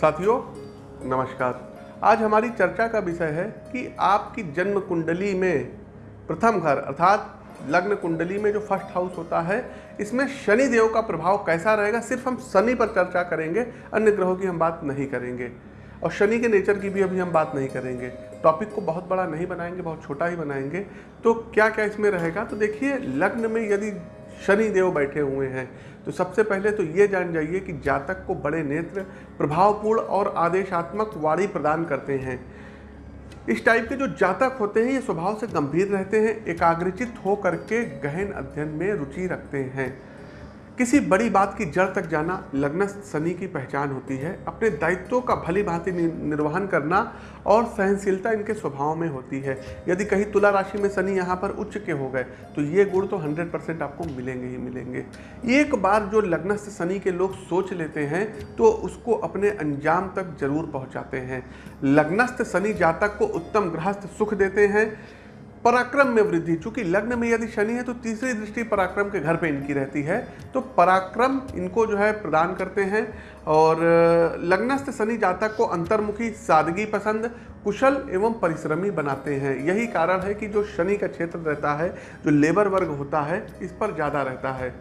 साथियों, नमस्कार। आज हमारी चर्चा का विषय है कि आपकी जन्म कुंडली में प्रथम घर, अर्थात लग्न कुंडली में जो फ़र्स्ट हाउस होता है, इसमें शनि देव का प्रभाव कैसा रहेगा, सिर्फ़ हम शनि पर चर्चा करेंगे, अन्य ग्रहों की हम बात नहीं करेंगे। और शनि के नेचर की भी अभी हम बात नहीं करेंगे। टॉपिक को बहुत बड़ा नहीं बनाएँगे, बहुत छोटा ही बनाएँगे। तो क्या क्या इसमें रहेगा? तो देखिए, लग्न में यदि शनि देव बैठे हुए हैं तो सबसे पहले तो ये जान जाइए कि जातक को बड़े नेत्र, प्रभावपूर्ण और आदेशात्मक वाणी प्रदान करते हैं। इस टाइप के जो जातक होते हैं, ये स्वभाव से गंभीर रहते हैं, एकाग्रचित हो करके गहन अध्ययन में रुचि रखते हैं। किसी बड़ी बात की जड़ तक जाना लग्न शनि की पहचान होती है। अपने दायित्वों का भली भांति निर्वहन करना और सहनशीलता इनके स्वभाव में होती है। यदि कहीं तुला राशि में शनि यहाँ पर उच्च के हो गए तो ये गुण तो 100 परसेंट आपको मिलेंगे ही मिलेंगे। एक बार जो लग्नस्थ शनि के लोग सोच लेते हैं तो उसको अपने अंजाम तक ज़रूर पहुँचाते हैं। लग्नस्थ शनि जातक को उत्तम गृहस्थ सुख देते हैं। पराक्रम में वृद्धि। चूँकि लग्न में यदि शनि है तो तीसरी दृष्टि पराक्रम के घर पे इनकी रहती है। तो पराक्रम इनको जो है प्रदान करते हैं। और लग्नस्थ शनि जातक को अंतर्मुखी, सादगी पसंद, कुशल एवं परिश्रमी बनाते हैं। यही कारण है कि जो शनि का क्षेत्र रहता है, जो लेबर वर्ग होता है, इस पर ज़्यादा रहता है।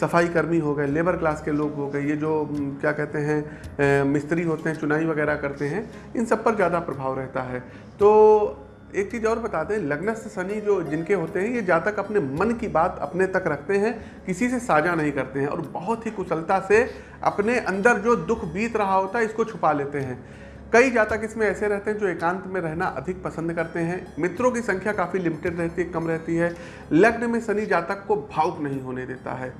सफ़ाई कर्मी हो गए, लेबर क्लास के लोग हो गए, ये जो क्या कहते हैं मिस्त्री होते हैं, चुनाई वगैरह करते हैं, इन सब पर ज़्यादा प्रभाव रहता है। तो एक चीज़ और बता दें लग्नस्थ शनि जो जिनके होते हैं, ये जातक अपने मन की बात अपने तक रखते हैं, किसी से साझा नहीं करते हैं और बहुत ही कुशलता से अपने अंदर जो दुख बीत रहा होता है, इसको छुपा लेते हैं। कई जातक इसमें ऐसे रहते हैं जो एकांत में रहना अधिक पसंद करते हैं। मित्रों की संख्या काफ़ी लिमिटेड रहती है, कम रहती है। लग्न में शनि जातक को भावुक नहीं होने देता है।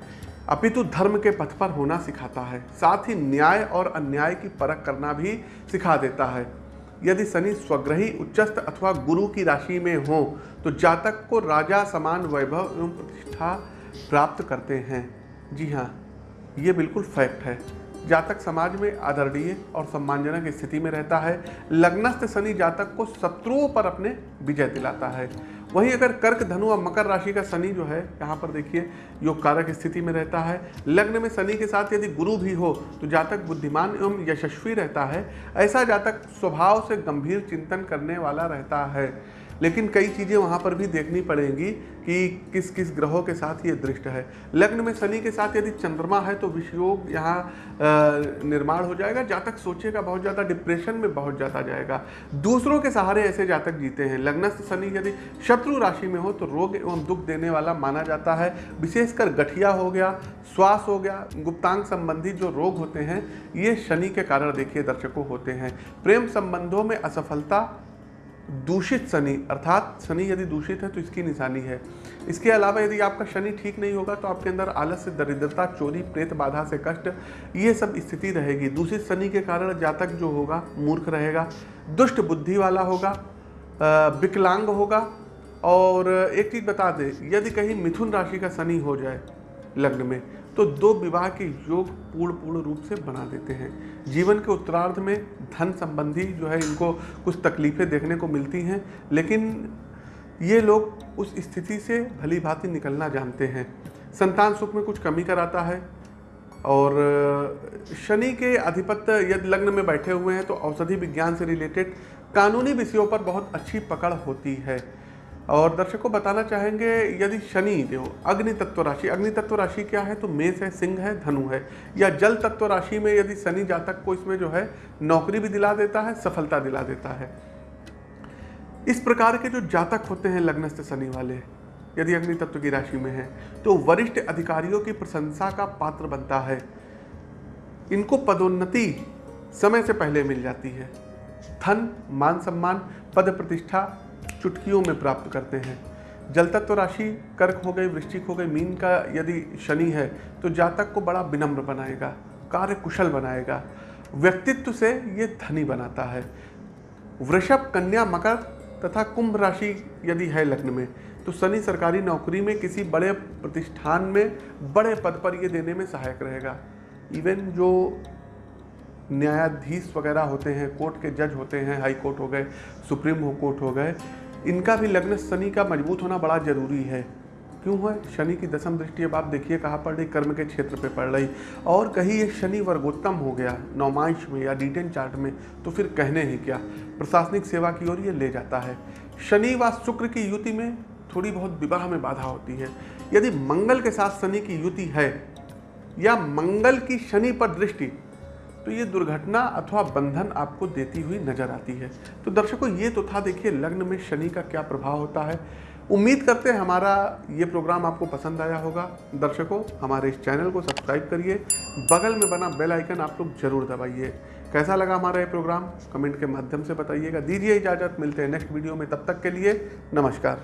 अपितु धर्म के पथ पर होना सिखाता है। साथ ही न्याय और अन्याय की परख करना भी सिखा देता है। यदि शनि स्वग्रही, उच्चस्थ अथवा गुरु की राशि में हो तो जातक को राजा समान वैभव एवं प्रतिष्ठा प्राप्त करते हैं। जी हाँ ये बिल्कुल फैक्ट है। जातक समाज में आदरणीय और सम्मानजनक स्थिति में रहता है। लग्नस्थ शनि जातक को शत्रुओं पर अपने विजय दिलाता है। वहीं अगर कर्क, धनु और मकर राशि का शनि जो है, यहाँ पर देखिए, योग कारक स्थिति में रहता है। लग्न में शनि के साथ यदि गुरु भी हो तो जातक बुद्धिमान एवं यशस्वी रहता है। ऐसा जातक स्वभाव से गंभीर चिंतन करने वाला रहता है। लेकिन कई चीज़ें वहाँ पर भी देखनी पड़ेंगी कि किस किस ग्रहों के साथ ये दृष्ट है। लग्न में शनि के साथ यदि चंद्रमा है तो विषयोग यहाँ निर्माण हो जाएगा, जातक सोचेगा बहुत ज़्यादा, डिप्रेशन में बहुत ज़्यादा जाएगा। दूसरों के सहारे ऐसे जातक जीते हैं। लग्नस्थ शनि यदि शत्रु राशि में हो तो रोग एवं दुख देने वाला माना जाता है। विशेषकर गठिया हो गया, श्वास हो गया, गुप्तांग संबंधी जो रोग होते हैं, ये शनि के कारण देखिए दर्शकों होते हैं। प्रेम संबंधों में असफलता दूषित शनि, अर्थात शनि यदि दूषित है तो इसकी निशानी है। इसके अलावा यदि आपका शनि ठीक नहीं होगा तो आपके अंदर आलस्य, दरिद्रता, चोरी, प्रेत, बाधा से कष्ट, ये सब स्थिति रहेगी। दूषित शनि के कारण जातक जो होगा, मूर्ख रहेगा, दुष्ट बुद्धि वाला होगा विकलांग होगा। और एक चीज़ बता दें, यदि कहीं मिथुन राशि का शनि हो जाए लग्न में तो दो विवाह के योग पूर्ण पूर्ण रूप से बना देते हैं। जीवन के उत्तरार्ध में धन संबंधी जो है इनको कुछ तकलीफ़ें देखने को मिलती हैं, लेकिन ये लोग उस स्थिति से भली भांति निकलना जानते हैं। संतान सुख में कुछ कमी कराता है और शनि के अधिपत्य यदि लग्न में बैठे हुए हैं तो औषधि विज्ञान से रिलेटेड कानूनी विषयों पर बहुत अच्छी पकड़ होती है। और दर्शकों बताना चाहेंगे, यदि शनि देव अग्नि तत्व राशि, अग्नि तत्व राशि क्या है? तो मेष है, सिंह है, धनु है। या जल तत्व राशि में यदि शनि जातक को इसमें जो है, नौकरी भी दिला देता है, सफलता दिला देता है। इस प्रकार के जो जातक होते हैं, लग्नस्थ शनि वाले, यदि अग्नि तत्व की राशि में है तो वरिष्ठ अधिकारियों की प्रशंसा का पात्र बनता है। इनको पदोन्नति समय से पहले मिल जाती है। धन, मान सम्मान, पद प्रतिष्ठा चुटकियों में प्राप्त करते हैं। जल तत्व राशि कर्क हो गई, वृश्चिक हो गई, मीन का यदि शनि है तो जातक को बड़ा विनम्र बनाएगा कार्य कुशल बनाएगा। व्यक्तित्व से ये धनी बनाता है। वृषभ, कन्या, मकर तथा कुंभ राशि यदि है लग्न में तो शनि सरकारी नौकरी में किसी बड़े प्रतिष्ठान में, बड़े पद पर ये देने में सहायक रहेगा। इवन जो न्यायाधीश वगैरह होते हैं, कोर्ट के जज होते हैं, हाई कोर्ट हो गए, सुप्रीम कोर्ट हो गए इनका भी लग्न शनि का मज़बूत होना बड़ा ज़रूरी है। क्यों है? शनि की दसम दृष्टि अब आप देखिए कहाँ पड़ रही, कर्म के क्षेत्र पे पड़ रही। और कहीं ये शनि वर्गोत्तम हो गया नौमांश में या डिटेन चार्ट में तो फिर कहने ही क्या? प्रशासनिक सेवा की ओर ये ले जाता है। शनि व शुक्र की युति में थोड़ी बहुत विवाह में बाधा होती है। यदि मंगल के साथ शनि की युति है, या मंगल की शनि पर दृष्टि तो ये दुर्घटना अथवा बंधन आपको देती हुई नज़र आती है। तो दर्शकों, ये तो था देखिए, लग्न में शनि का क्या प्रभाव होता है। उम्मीद करते हैं हमारा ये प्रोग्राम आपको पसंद आया होगा। दर्शकों, हमारे इस चैनल को सब्सक्राइब करिए। बगल में बना बेल आइकन आप लोग ज़रूर दबाइए। कैसा लगा हमारा ये प्रोग्राम? कमेंट के माध्यम से बताइएगा। दीजिए इजाज़त। मिलते हैं नेक्स्ट वीडियो में। तब तक के लिए नमस्कार।